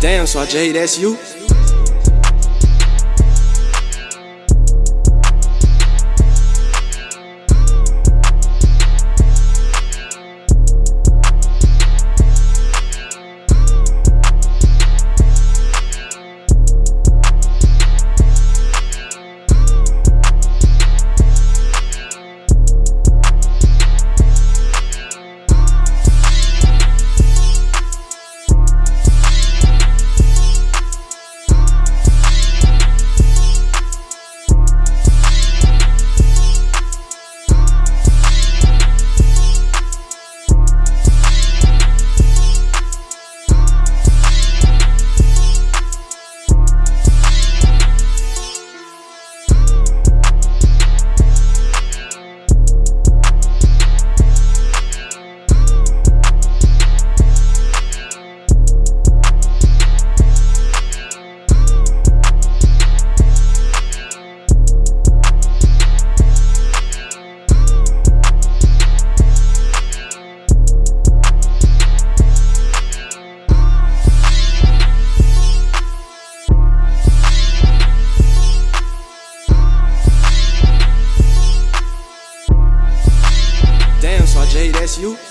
Damn, so I J, that's you? Jay, that's you.